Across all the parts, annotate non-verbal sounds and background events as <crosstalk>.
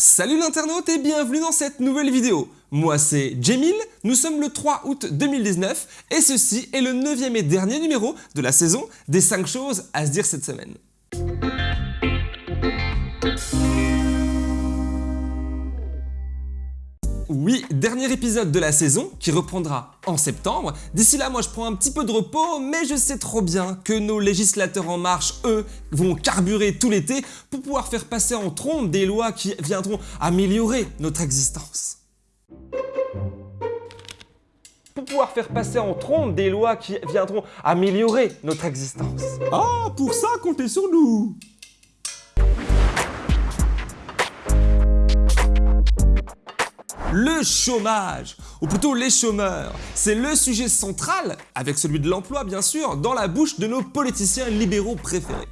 Salut l'internaute et bienvenue dans cette nouvelle vidéo. Moi c'est Jemil, nous sommes le 3 août 2019 et ceci est le 9 et dernier numéro de la saison des 5 choses à se dire cette semaine. Oui, dernier épisode de la saison qui reprendra en septembre. D'ici là, moi je prends un petit peu de repos, mais je sais trop bien que nos législateurs en marche, eux, vont carburer tout l'été pour pouvoir faire passer en trompe des lois qui viendront améliorer notre existence. Pour pouvoir faire passer en trompe des lois qui viendront améliorer notre existence. Ah, pour ça, comptez sur nous Le chômage, ou plutôt les chômeurs, c'est le sujet central, avec celui de l'emploi bien sûr, dans la bouche de nos politiciens libéraux préférés.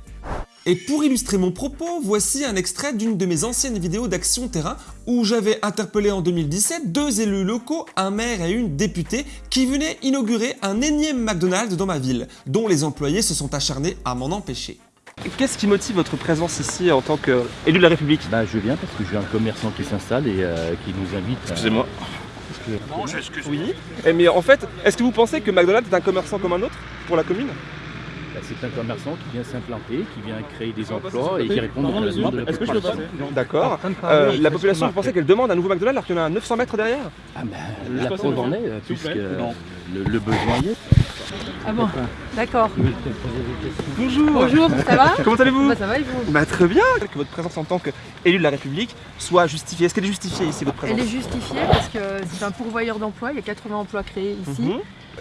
Et pour illustrer mon propos, voici un extrait d'une de mes anciennes vidéos d'action terrain où j'avais interpellé en 2017 deux élus locaux, un maire et une députée, qui venaient inaugurer un énième McDonald's dans ma ville, dont les employés se sont acharnés à m'en empêcher. Qu'est-ce qui motive votre présence ici en tant qu'élu de la République? Bah je viens parce que j'ai un commerçant qui s'installe et euh, qui nous invite. à- Excusez-moi. Non, j'excuse. Oui, Eh, mais en fait, est-ce que vous pensez que McDonald's est un commerçant comme un autre pour la commune? Bah, c'est un commerçant qui vient s'implanter, qui vient créer des emplois et qui répond aux besoins de la Est-ce que je peux population. D'accord. Euh, la population, vous pensez qu'elle demande un nouveau McDonald's alors qu'il y en a à 900 mètres derrière? Ah bah, Je la preuve en est, euh, puisque euh, le, le besoin y est. Ah bon D'accord. Bonjour. Bonjour, ça va? Comment allez-vous? Bah ça va et vous? Bah très bien. Que votre présence en tant qu'élu de la République soit justifiée. Est-ce qu'elle est justifiée ici, votre présence Elle est justifiée parce que c'est un pourvoyeur d'emploi, il y a 80 emplois créés ici. Mhm.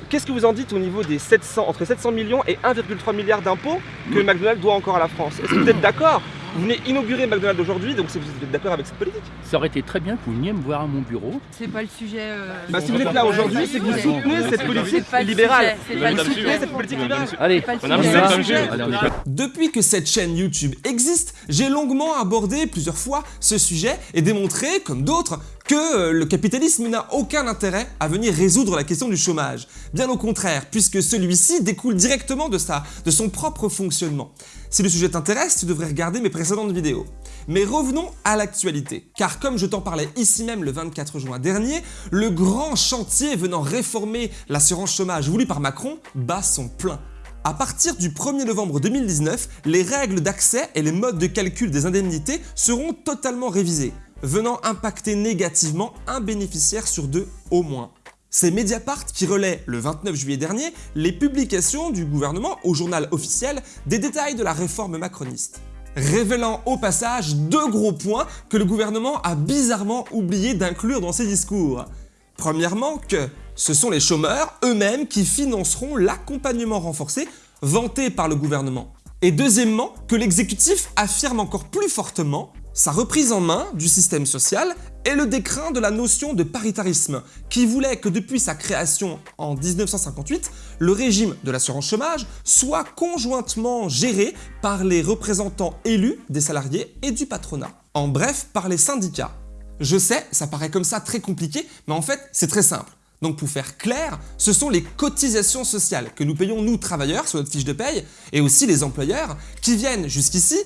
Qu'est-ce que vous en dites au niveau des 700, entre 700 millions et 1,3 milliard d'impôts que McDonald's doit encore à la France? Est-ce que vous êtes d'accord Vous venez inaugurer McDonald's aujourd'hui, donc vous êtes d'accord avec cette politique Ça aurait été très bien que vous veniez me voir à mon bureau. C'est pas le sujet. euh, Bah si vous êtes là aujourd'hui, c'est que vous soutenez cette politique libérale. sujet, C'est pas le Madame sujet. Soutenez cette politique libérale. Allez, on va. Depuis que cette chaîne YouTube existe, j'ai longuement abordé plusieurs fois ce sujet et démontré, comme d'autres, que euh, le capitalisme n'a aucun intérêt à venir résoudre la question du chômage. Bien au contraire, puisque celui-ci découle directement de, son propre fonctionnement. Si le sujet t'intéresse, tu devrais regarder mes précédentes vidéos. Mais revenons à l'actualité, car comme je t'en parlais ici même le 24 juin dernier, le grand chantier venant réformer l'assurance chômage voulu par Macron bat son plein. À partir du 1er novembre 2019, les règles d'accès et les modes de calcul des indemnités seront totalement révisés, venant impacter négativement un bénéficiaire sur deux au moins. C'est Mediapart qui relaie le 29 juillet dernier les publications du gouvernement au journal officiel des détails de la réforme macroniste révélant au passage deux gros points que le gouvernement a bizarrement oublié d'inclure dans ses discours. Premièrement que ce sont les chômeurs eux-mêmes qui financeront l'accompagnement renforcé vanté par le gouvernement. Et deuxièmement que l'exécutif affirme encore plus fortement sa reprise en main du système social et le décrin de la notion de paritarisme, qui voulait que depuis sa création en 1958, le régime de l'assurance chômage soit conjointement géré par les représentants élus des salariés et du patronat. En bref, par les syndicats. Je sais, ça paraît comme ça très compliqué, mais en fait, c'est très simple. Donc pour faire clair, ce sont les cotisations sociales que nous payons nous travailleurs sur notre fiche de paye et aussi les employeurs qui viennent jusqu'ici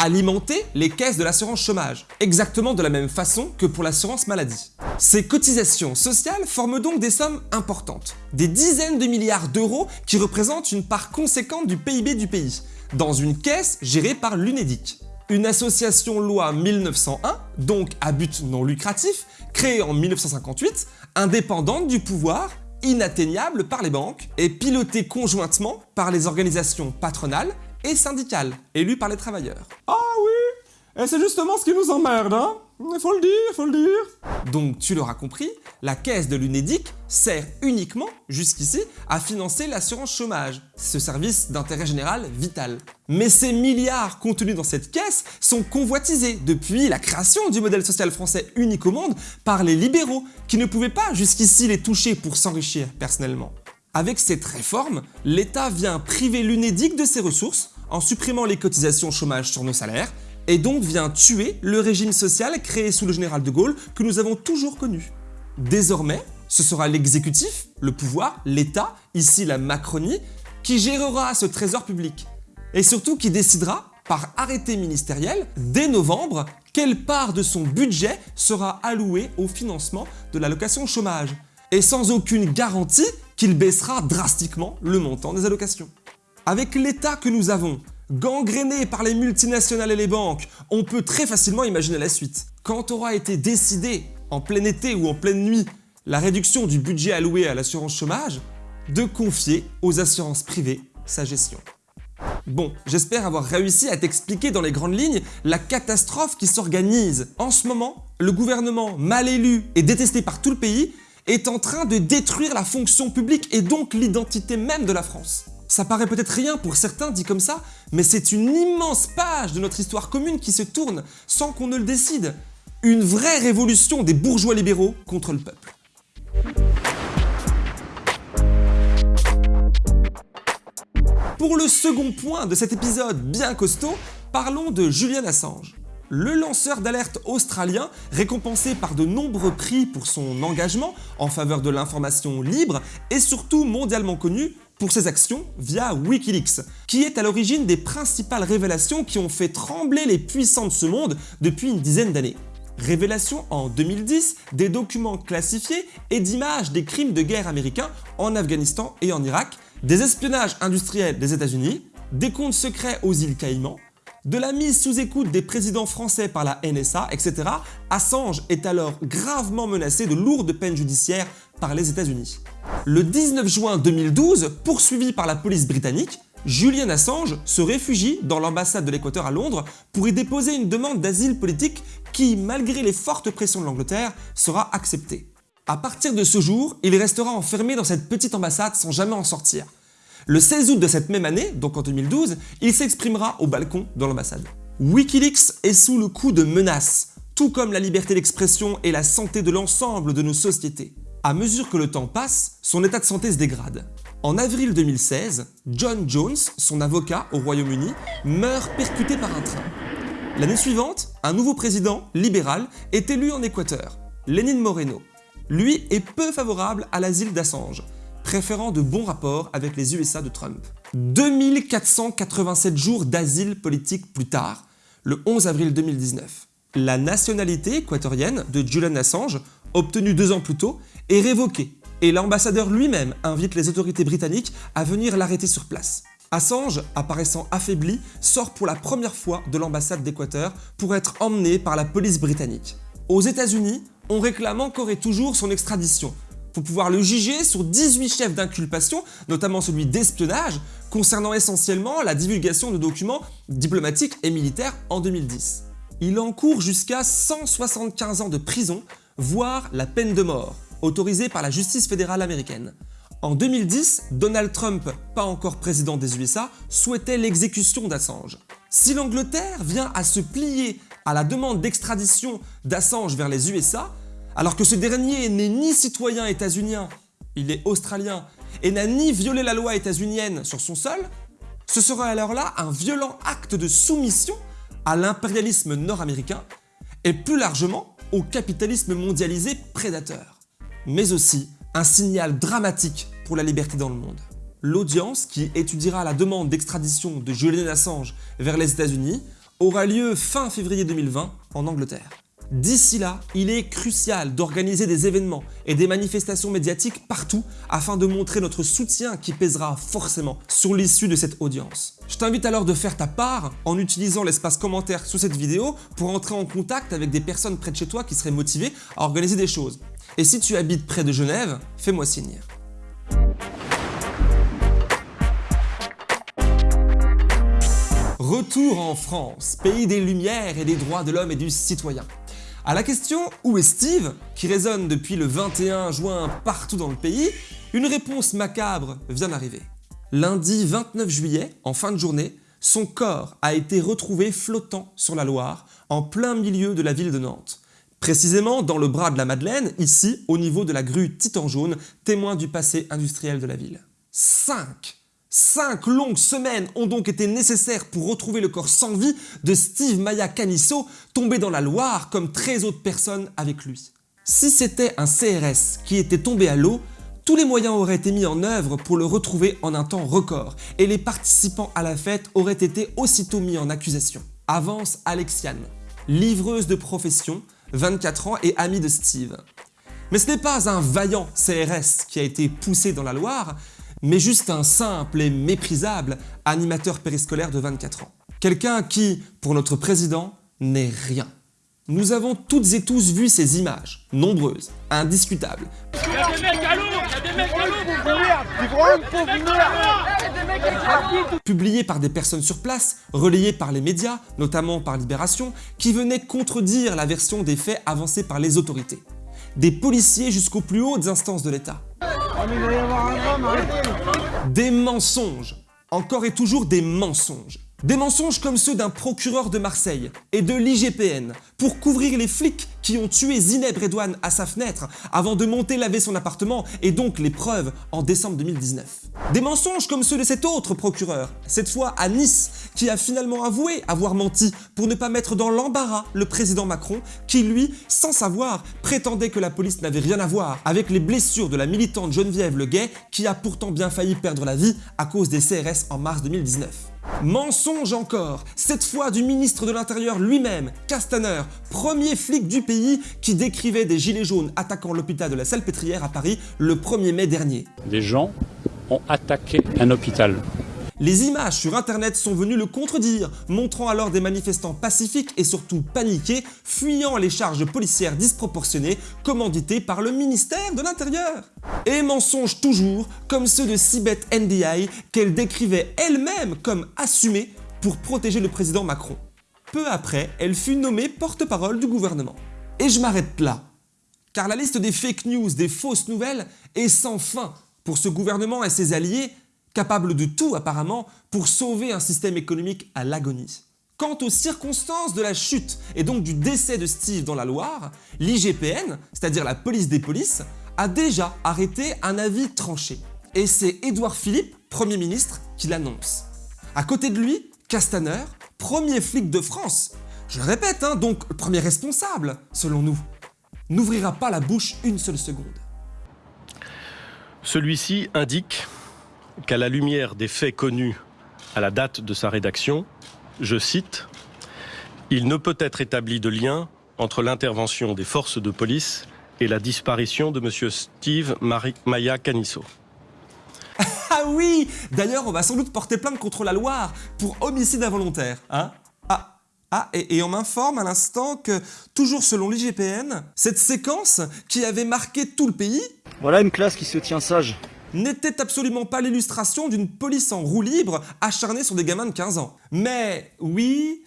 alimenter les caisses de l'assurance chômage, exactement de la même façon que pour l'assurance maladie. Ces cotisations sociales forment donc des sommes importantes, des dizaines de milliards d'euros qui représentent une part conséquente du PIB du pays, dans une caisse gérée par l'UNEDIC. Une association loi 1901, donc à but non lucratif, créée en 1958, indépendante du pouvoir, inatteignable par les banques et pilotée conjointement par les organisations patronales et syndicales, élues par les travailleurs. Ah oui Et c'est justement ce qui nous emmerde, hein Il faut le dire, il faut le dire Donc tu l'auras compris, la caisse de l'UNEDIC sert uniquement, jusqu'ici, à financer l'assurance chômage, ce service d'intérêt général vital. Mais ces milliards contenus dans cette caisse sont convoitisés depuis la création du modèle social français unique au monde par les libéraux, qui ne pouvaient pas jusqu'ici les toucher pour s'enrichir personnellement. Avec cette réforme, l'État vient priver l'UNEDIC de ses ressources en supprimant les cotisations chômage sur nos salaires et donc vient tuer le régime social créé sous le général de Gaulle que nous avons toujours connu. Désormais, ce sera l'exécutif, le pouvoir, l'État, ici la Macronie, qui gérera ce trésor public et surtout qui décidera par arrêté ministériel, dès novembre, quelle part de son budget sera allouée au financement de l'allocation chômage, et sans aucune garantie qu'il baissera drastiquement le montant des allocations. Avec l'état que nous avons, gangréné par les multinationales et les banques, on peut très facilement imaginer la suite. Quand aura été décidé, en plein été ou en pleine nuit, la réduction du budget alloué à l'assurance chômage, de confier aux assurances privées sa gestion. Bon, j'espère avoir réussi à t'expliquer dans les grandes lignes la catastrophe qui s'organise. En ce moment, le gouvernement mal élu et détesté par tout le pays est en train de détruire la fonction publique et donc l'identité même de la France. Ça paraît peut-être rien pour certains dit comme ça, mais c'est une immense page de notre histoire commune qui se tourne sans qu'on ne le décide. Une vraie révolution des bourgeois libéraux contre le peuple. Pour le second point de cet épisode bien costaud, parlons de Julian Assange. Le lanceur d'alerte australien, récompensé par de nombreux prix pour son engagement en faveur de l'information libre, est surtout mondialement connu pour ses actions via Wikileaks, qui est à l'origine des principales révélations qui ont fait trembler les puissants de ce monde depuis une dizaine d'années. Révélation en 2010 des documents classifiés et d'images des crimes de guerre américains en Afghanistan et en Irak, des espionnages industriels des États-Unis, des comptes secrets aux îles Caïmans, de la mise sous écoute des présidents français par la NSA, etc., Assange est alors gravement menacé de lourdes peines judiciaires par les États-Unis. Le 19 juin 2012, poursuivi par la police britannique, Julian Assange se réfugie dans l'ambassade de l'Équateur à Londres pour y déposer une demande d'asile politique qui, malgré les fortes pressions de l'Angleterre, sera acceptée. À partir de ce jour, il restera enfermé dans cette petite ambassade sans jamais en sortir. Le 16 août de cette même année, donc en 2012, il s'exprimera au balcon de l'ambassade. Wikileaks est sous le coup de menaces, tout comme la liberté d'expression et la santé de l'ensemble de nos sociétés. À mesure que le temps passe, son état de santé se dégrade. En avril 2016, John Jones, son avocat au Royaume-Uni, meurt percuté par un train. L'année suivante, un nouveau président, libéral, est élu en Équateur, Lénine Moreno. Lui est peu favorable à l'asile d'Assange, préférant de bons rapports avec les USA de Trump. 2487 jours d'asile politique plus tard, le 11 avril 2019. La nationalité équatorienne de Julian Assange, obtenue deux ans plus tôt, est révoquée et l'ambassadeur lui-même invite les autorités britanniques à venir l'arrêter sur place. Assange, apparaissant affaibli, sort pour la première fois de l'ambassade d'Équateur pour être emmené par la police britannique. Aux États-Unis, on réclame encore et toujours son extradition, pour pouvoir le juger sur 18 chefs d'inculpation, notamment celui d'espionnage, concernant essentiellement la divulgation de documents diplomatiques et militaires en 2010. Il encourt jusqu'à 175 ans de prison, voire la peine de mort, autorisée par la justice fédérale américaine. En 2010, Donald Trump, pas encore président des USA, souhaitait l'exécution d'Assange. Si l'Angleterre vient à se plier à la demande d'extradition d'Assange vers les USA, alors que ce dernier n'est ni citoyen états-unien, il est australien, et n'a ni violé la loi états-unienne sur son sol, ce serait alors là un violent acte de soumission à l'impérialisme nord-américain et plus largement au capitalisme mondialisé prédateur. Mais aussi un signal dramatique pour la liberté dans le monde. L'audience qui étudiera la demande d'extradition de Julian Assange vers les États-Unis aura lieu fin février 2020 en Angleterre. D'ici là, il est crucial d'organiser des événements et des manifestations médiatiques partout afin de montrer notre soutien qui pèsera forcément sur l'issue de cette audience. Je t'invite alors de faire ta part en utilisant l'espace commentaire sous cette vidéo pour entrer en contact avec des personnes près de chez toi qui seraient motivées à organiser des choses. Et si tu habites près de Genève, fais-moi signe. Retour en France, pays des lumières et des droits de l'homme et du citoyen. À la question « Où est Steve ?», qui résonne depuis le 21 juin partout dans le pays, une réponse macabre vient d'arriver. Lundi 29 juillet, en fin de journée, son corps a été retrouvé flottant sur la Loire, en plein milieu de la ville de Nantes. Précisément dans le bras de la Madeleine, ici, au niveau de la grue Titan Jaune, témoin du passé industriel de la ville. 5 Cinq longues semaines ont donc été nécessaires pour retrouver le corps sans vie de Steve Maya Canisso, tombé dans la Loire comme 13 autres personnes avec lui. Si c'était un CRS qui était tombé à l'eau, Tous les moyens auraient été mis en œuvre pour le retrouver en un temps record, et les participants à la fête auraient été aussitôt mis en accusation. Avance Alexiane, livreuse de profession, 24 ans et amie de Steve. Mais ce n'est pas un vaillant CRS qui a été poussé dans la Loire, mais juste un simple et méprisable animateur périscolaire de 24 ans. Quelqu'un qui, pour notre président, n'est rien. Nous avons toutes et tous vu ces images, nombreuses, indiscutables, publiées par des personnes sur place, relayées par les médias, notamment par Libération, qui venaient contredire la version des faits avancés par les autorités. Des policiers jusqu'aux plus hautes instances de l'État. Des mensonges. Encore et toujours des mensonges. Des mensonges comme ceux d'un procureur de Marseille et de l'IGPN pour couvrir les flics qui ont tué Zineb Redouane à sa fenêtre avant de monter laver son appartement et donc les preuves en décembre 2019. Des mensonges comme ceux de cet autre procureur, cette fois à Nice, qui a finalement avoué avoir menti pour ne pas mettre dans l'embarras le président Macron qui lui, sans savoir, prétendait que la police n'avait rien à voir avec les blessures de la militante Geneviève Leguet qui a pourtant bien failli perdre la vie à cause des CRS en mars 2019. Mensonge encore, cette fois du ministre de l'Intérieur lui-même, Castaner, premier flic du pays qui décrivait des gilets jaunes attaquant l'hôpital de la Salpêtrière à Paris le 1er mai dernier. Des gens ont attaqué un hôpital. Les images sur internet sont venues le contredire, montrant alors des manifestants pacifiques et surtout paniqués, fuyant les charges policières disproportionnées commanditées par le ministère de l'Intérieur. Et mensonges toujours, comme ceux de Sibeth NDI qu'elle décrivait elle-même comme assumés pour protéger le président Macron. Peu après, elle fut nommée porte-parole du gouvernement. Et je m'arrête là, car la liste des fake news, des fausses nouvelles est sans fin pour ce gouvernement et ses alliés capable de tout apparemment pour sauver un système économique à l'agonie. Quant aux circonstances de la chute et donc du décès de Steve dans la Loire, l'IGPN, c'est-à-dire la police des polices, a déjà arrêté un avis tranché. Et c'est Édouard Philippe, Premier ministre, qui l'annonce. À côté de lui, Castaner, premier flic de France, je le répète, hein, donc premier responsable, selon nous, n'ouvrira pas la bouche une seule seconde. Celui-ci indique qu'à la lumière des faits connus à la date de sa rédaction, je cite, Il ne peut être établi de lien entre l'intervention des forces de police et la disparition de M. Steve Maya Canisso. Ah oui D'ailleurs, on va sans doute porter plainte contre la Loire pour homicide involontaire, hein? Ah ah, et, et on m'informe à l'instant que, toujours selon l'IGPN, cette séquence qui avait marqué tout le pays... Voilà une classe qui se tient sage n'était absolument pas l'illustration d'une police en roue libre acharnée sur des gamins de 15 ans. Mais oui,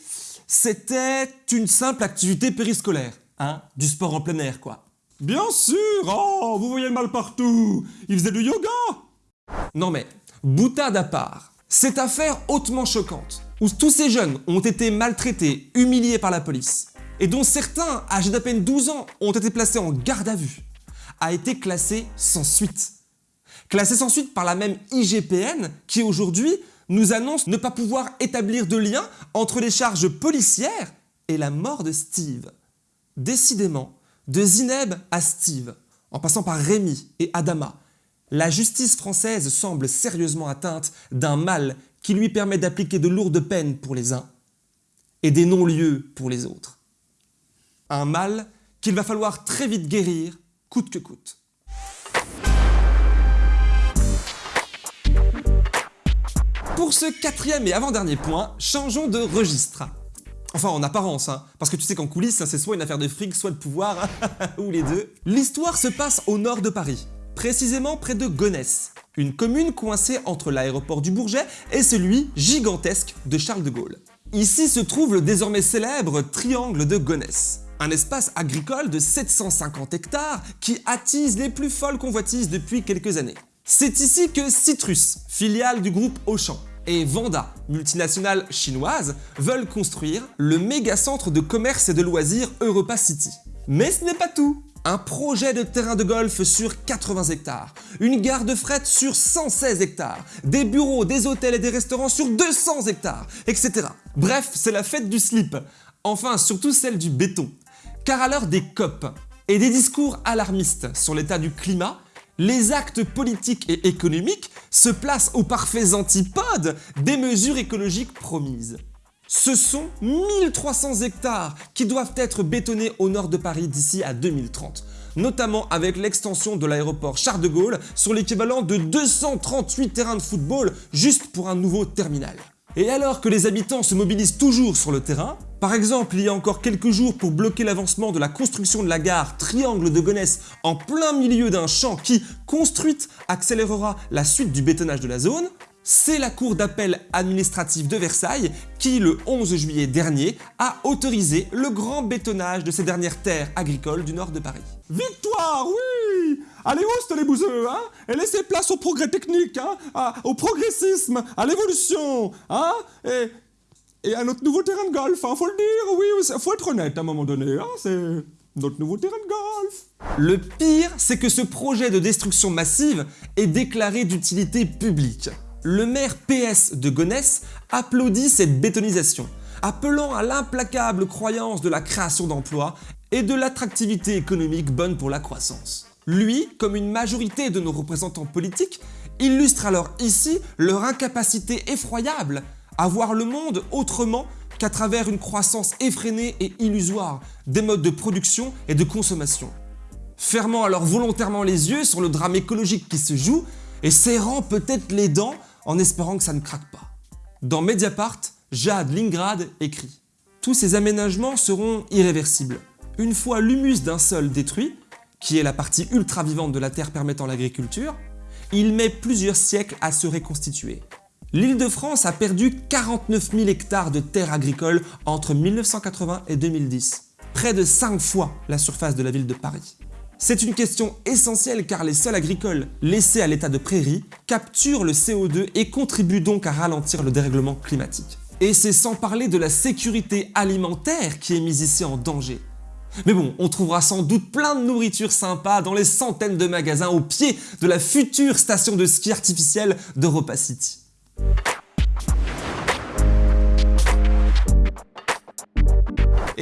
c'était une simple activité périscolaire, hein, du sport en plein air quoi. Bien sûr Oh, vous voyez le mal partout Il faisait du yoga Non mais, boutade à part, cette affaire hautement choquante, où tous ces jeunes ont été maltraités, humiliés par la police, et dont certains, âgés d'à peine 12 ans, ont été placés en garde à vue, a été classée sans suite classé sans suite par la même IGPN qui aujourd'hui nous annonce ne pas pouvoir établir de lien entre les charges policières et la mort de Steve. Décidément, de Zineb à Steve, en passant par Rémi et Adama, la justice française semble sérieusement atteinte d'un mal qui lui permet d'appliquer de lourdes peines pour les uns et des non-lieux pour les autres. Un mal qu'il va falloir très vite guérir, coûte que coûte. Pour ce quatrième et avant-dernier point, changeons de registre. Enfin, en apparence, hein, parce que tu sais qu'en coulisses, c'est soit une affaire de fric, soit de pouvoir, <laughs> ou les deux. L'histoire se passe au nord de Paris, précisément près de Gonesse, une commune coincée entre l'aéroport du Bourget et celui gigantesque de Charles de Gaulle. Ici se trouve le désormais célèbre Triangle de Gonesse, un espace agricole de 750 hectares qui attise les plus folles convoitises depuis quelques années. C'est ici que Citrus, filiale du groupe Auchan, et Vanda, multinationale chinoise, veulent construire le méga centre de commerce et de loisirs Europa City. Mais ce n'est pas tout un projet de terrain de golf sur 80 hectares, une gare de fret sur 116 hectares, des bureaux, des hôtels et des restaurants sur 200 hectares, etc. Bref, c'est la fête du slip. Enfin, surtout celle du béton. Car à l'heure des COP et des discours alarmistes sur l'état du climat, Les actes politiques et économiques se placent aux parfaits antipodes des mesures écologiques promises. Ce sont 1300 hectares qui doivent être bétonnés au nord de Paris d'ici à 2030, notamment avec l'extension de l'aéroport Charles de Gaulle sur l'équivalent de 238 terrains de football juste pour un nouveau terminal. Et alors que les habitants se mobilisent toujours sur le terrain, par exemple il y a encore quelques jours pour bloquer l'avancement de la construction de la gare Triangle de Gonesse en plein milieu d'un champ qui, construite, accélérera la suite du bétonnage de la zone, c'est la Cour d'appel administrative de Versailles qui, le 11 juillet dernier, a autorisé le grand bétonnage de ces dernières terres agricoles du nord de Paris. Victoire, oui! Allez, hausse les bouseux, hein? Et laissez place au progrès technique, hein? À- Au progressisme, à l'évolution, hein? Et, et à notre nouveau terrain de golf, hein? Faut le dire, oui, oui, faut être honnête à un moment donné, hein? C'est notre nouveau terrain de golf. Le pire, c'est que ce projet de destruction massive est déclaré d'utilité publique. Le maire PS de Gonesse applaudit cette bétonisation, appelant à l'implacable croyance de la création d'emplois et de l'attractivité économique bonne pour la croissance. Lui, comme une majorité de nos représentants politiques, illustre alors ici leur incapacité effroyable à voir le monde autrement qu'à travers une croissance effrénée et illusoire des modes de production et de consommation fermant alors volontairement les yeux sur le drame écologique qui se joue et serrant peut-être les dents en espérant que ça ne craque pas. Dans Mediapart, Jade Lingrad écrit « Tous ces aménagements seront irréversibles. Une fois l'humus d'un sol détruit, qui est la partie ultra vivante de la Terre permettant l'agriculture, il met plusieurs siècles à se reconstituer. L'Île-de-France a perdu 49 000 hectares de terres agricoles entre 1980 et 2010, près de 5 fois la surface de la ville de Paris. C'est une question essentielle car les sols agricoles laissés à l'état de prairie capturent le CO2 et contribuent donc à ralentir le dérèglement climatique. Et c'est sans parler de la sécurité alimentaire qui est mise ici en danger. Mais bon, on trouvera sans doute plein de nourriture sympa dans les centaines de magasins au pied de la future station de ski artificielle d'Europa City.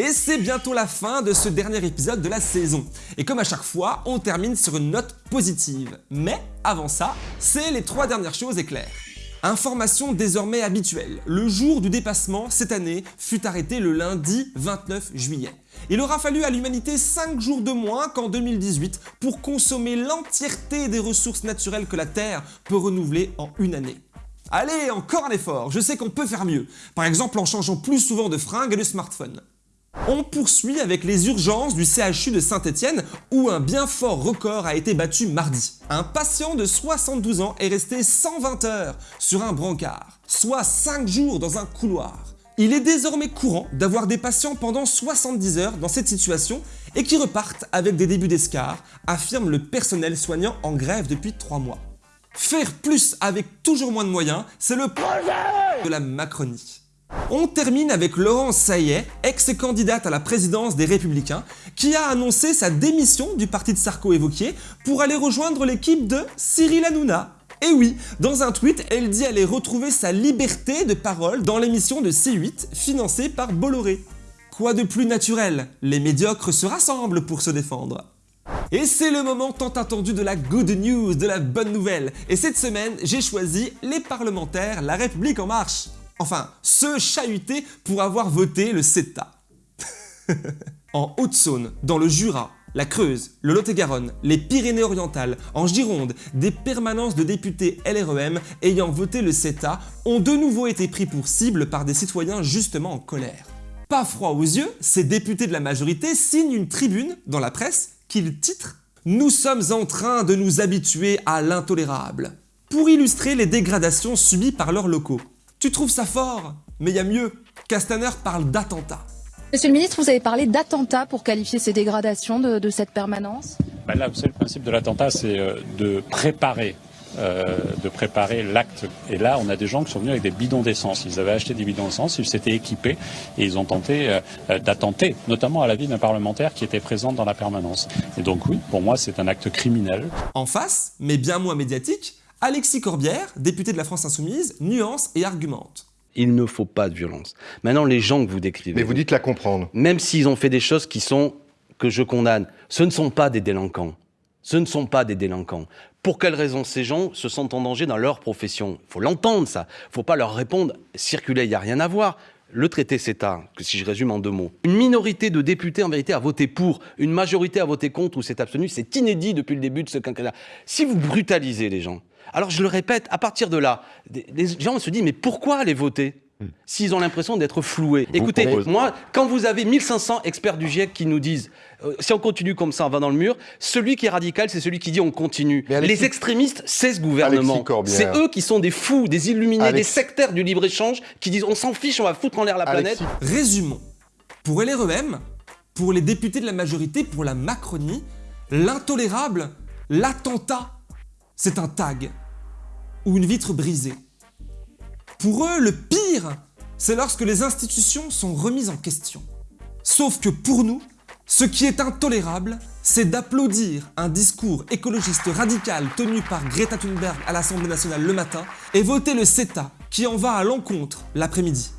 Et c'est bientôt la fin de ce dernier épisode de la saison. Et comme à chaque fois, on termine sur une note positive. Mais avant ça, c'est les trois dernières choses éclairs. Information désormais habituelle, le jour du dépassement cette année fut arrêté le lundi 29 juillet. Il aura fallu à l'humanité 5 jours de moins qu'en 2018 pour consommer l'entièreté des ressources naturelles que la Terre peut renouveler en une année. Allez, encore un effort, je sais qu'on peut faire mieux, par exemple en changeant plus souvent de fringues et de smartphone. On poursuit avec les urgences du CHU de Saint-Étienne où un bien fort record a été battu mardi. Un patient de 72 ans est resté 120 heures sur un brancard, soit 5 jours dans un couloir. Il est désormais courant d'avoir des patients pendant 70 heures dans cette situation et qui repartent avec des débuts d'escar, affirme le personnel soignant en grève depuis 3 mois. Faire plus avec toujours moins de moyens, c'est le projet de la Macronie. On termine avec Laurence Saillet, ex-candidate à la présidence des Républicains, qui a annoncé sa démission du parti de Sarko évoqué pour aller rejoindre l'équipe de Cyril Hanouna. Et oui, dans un tweet, elle dit aller retrouver sa liberté de parole dans l'émission de C8 financée par Bolloré. Quoi de plus naturel? Les médiocres se rassemblent pour se défendre. Et c'est le moment tant attendu de la good news, de la bonne nouvelle. Et cette semaine, j'ai choisi les parlementaires La République En Marche. Enfin, ceux chahutés pour avoir voté le CETA. <laughs> en Haute-Saône, dans le Jura, la Creuse, le Lot-et-Garonne, les Pyrénées-Orientales, en Gironde, des permanences de députés LREM ayant voté le CETA ont de nouveau été pris pour cible par des citoyens justement en colère. Pas froid aux yeux, ces députés de la majorité signent une tribune dans la presse qu'ils titrent « Nous sommes en train de nous habituer à l'intolérable » pour illustrer les dégradations subies par leurs locaux. Tu trouves ça fort Mais il y a mieux. Castaner parle d'attentat. Monsieur le ministre, vous avez parlé d'attentat pour qualifier ces dégradations de, de cette permanence Ben là, vous savez, le principe de l'attentat, c'est euh, de préparer. euh, de préparer l'acte. Et là, on a des gens qui sont venus avec des bidons d'essence. Ils avaient acheté des bidons d'essence, ils s'étaient équipés et ils ont tenté euh, d'attenter, notamment à la vie d'un parlementaire qui était présent dans la permanence. Et donc oui, pour moi, c'est un acte criminel. En face, mais bien moins médiatique, Alexis Corbière, député de la France Insoumise, nuance et argumente. Il ne faut pas de violence. Maintenant, les gens que vous décrivez, Mais vous dites la comprendre. même s'ils ont fait des choses qui sont que je condamne, ce ne sont pas des délinquants. Ce ne sont pas des délinquants. Pour quelles raisons ces gens se sentent en danger dans leur profession? Il faut l'entendre, ça. Il ne faut pas leur répondre « circuler, il n'y a rien à voir ». Le traité CETA, que si je résume en deux mots, une minorité de députés en vérité a voté pour, une majorité a voté contre ou s'est abstenu, c'est inédit depuis le début de ce quinquennat. Si vous brutalisez les gens, alors je le répète, à partir de là, les gens se disent mais pourquoi aller voter s'ils ont l'impression d'être floués? Écoutez, moi, quand vous avez 1500 experts du GIEC qui nous disent euh, si on continue comme ça, on va dans le mur, celui qui est radical, c'est celui qui dit on continue. Les extrémistes, c'est ce gouvernement. C'est eux qui sont des fous, des illuminés, des sectaires du libre-échange qui disent on s'en fiche, on va foutre en l'air la planète. Résumons. Pour LREM, pour les députés de la majorité, pour la Macronie, l'intolérable, l'attentat, c'est un tag ou une vitre brisée. Pour eux, le pire, c'est lorsque les institutions sont remises en question. Sauf que pour nous, ce qui est intolérable, c'est d'applaudir un discours écologiste radical tenu par Greta Thunberg à l'Assemblée nationale le matin et voter le CETA qui en va à l'encontre l'après-midi.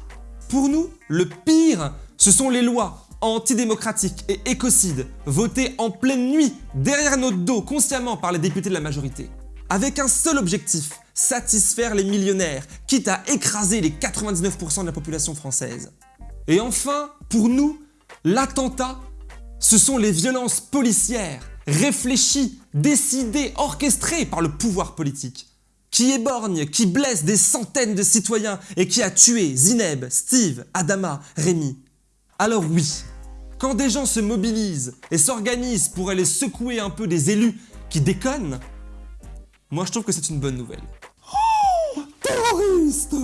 Pour nous, le pire, ce sont les lois antidémocratiques et écocides votées en pleine nuit derrière notre dos consciemment par les députés de la majorité. Avec un seul objectif, satisfaire les millionnaires, quitte à écraser les 99% de la population française. Et enfin, pour nous, l'attentat, ce sont les violences policières, réfléchies, décidées, orchestrées par le pouvoir politique, qui éborgnent, qui blessent des centaines de citoyens et qui a tué Zineb, Steve, Adama, Rémi. Alors oui, quand des gens se mobilisent et s'organisent pour aller secouer un peu des élus qui déconnent, moi je trouve que c'est une bonne nouvelle. Terroriste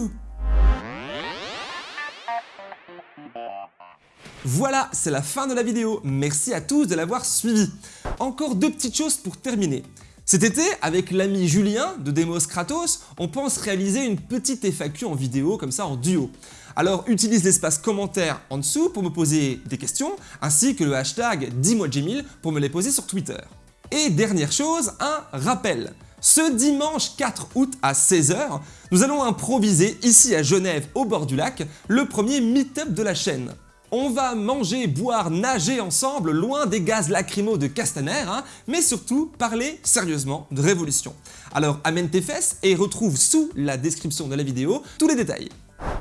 Voilà, c'est la fin de la vidéo. Merci à tous de l'avoir suivi. Encore deux petites choses pour terminer. Cet été, avec l'ami Julien de Demos Kratos, on pense réaliser une petite FAQ en vidéo, comme ça en duo. Alors utilise l'espace commentaire en dessous pour me poser des questions, ainsi que le hashtag dis-moi pour me les poser sur Twitter. Et dernière chose, un rappel. Ce dimanche 4 août à 16h, nous allons improviser ici à Genève au bord du lac le premier meet-up de la chaîne. On va manger, boire, nager ensemble loin des gaz lacrymaux de Castaner, hein, mais surtout parler sérieusement de révolution. Alors amène tes fesses et retrouve sous la description de la vidéo tous les détails.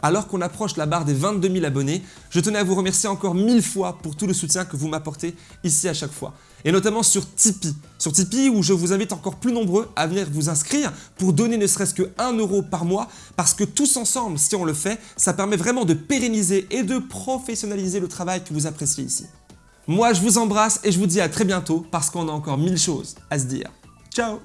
Alors qu'on approche la barre des 22 000 abonnés, je tenais à vous remercier encore mille fois pour tout le soutien que vous m'apportez ici à chaque fois. Et notamment sur Tipeee. Sur Tipeee où je vous invite encore plus nombreux à venir vous inscrire pour donner ne serait-ce que 1 euro par mois parce que tous ensemble, si on le fait, ça permet vraiment de pérenniser et de professionnaliser le travail que vous appréciez ici. Moi, je vous embrasse et je vous dis à très bientôt parce qu'on a encore mille choses à se dire. Ciao